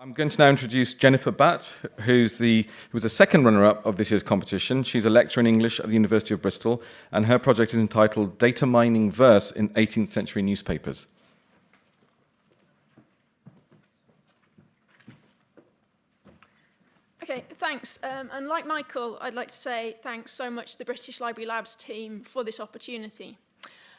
I'm going to now introduce Jennifer Batt, who's the, who was the second runner-up of this year's competition. She's a lecturer in English at the University of Bristol, and her project is entitled Data Mining Verse in 18th Century Newspapers. Okay, thanks. Um, and like Michael, I'd like to say thanks so much to the British Library Labs team for this opportunity.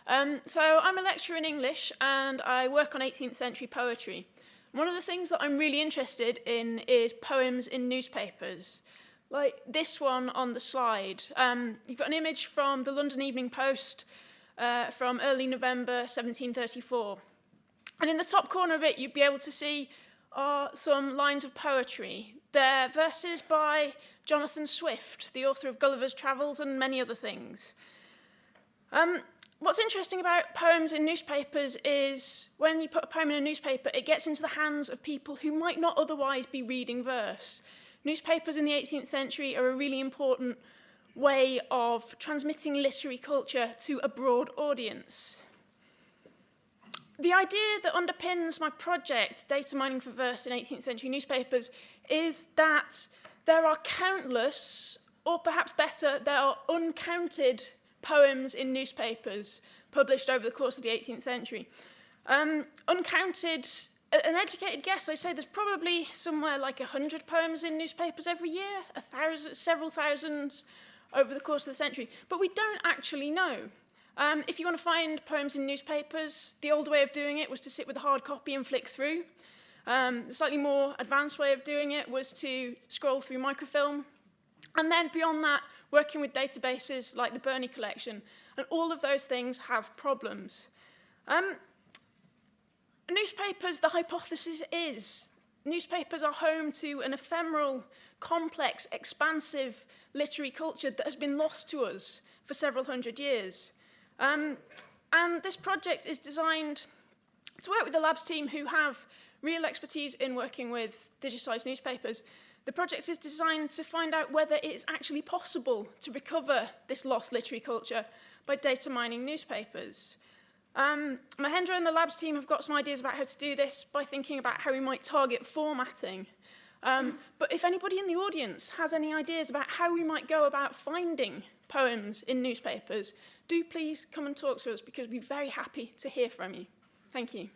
Um, so I'm a lecturer in English and I work on 18th century poetry. One of the things that I'm really interested in is poems in newspapers. Like this one on the slide. Um, you've got an image from the London Evening Post uh, from early November 1734. And in the top corner of it, you'd be able to see are some lines of poetry. They're verses by Jonathan Swift, the author of Gulliver's Travels and many other things. Um, what's interesting about poems in newspapers is when you put a poem in a newspaper, it gets into the hands of people who might not otherwise be reading verse. Newspapers in the 18th century are a really important way of transmitting literary culture to a broad audience. The idea that underpins my project, Data Mining for Verse in 18th Century Newspapers, is that there are countless, or perhaps better, there are uncounted poems in newspapers published over the course of the 18th century. Um, uncounted, an educated guess, I say there's probably somewhere like 100 poems in newspapers every year, a thousand, several thousands over the course of the century. But we don't actually know. Um, if you want to find poems in newspapers, the old way of doing it was to sit with a hard copy and flick through. Um, the slightly more advanced way of doing it was to scroll through microfilm. And then beyond that, working with databases like the Bernie collection, and all of those things have problems. Um, newspapers, the hypothesis is, newspapers are home to an ephemeral, complex, expansive literary culture that has been lost to us for several hundred years. Um, and this project is designed to work with the labs team who have real expertise in working with digitized newspapers. The project is designed to find out whether it is actually possible to recover this lost literary culture by data mining newspapers. Um, Mahendra and the labs team have got some ideas about how to do this by thinking about how we might target formatting. Um, but if anybody in the audience has any ideas about how we might go about finding poems in newspapers, do please come and talk to us because we'd be very happy to hear from you. Thank you.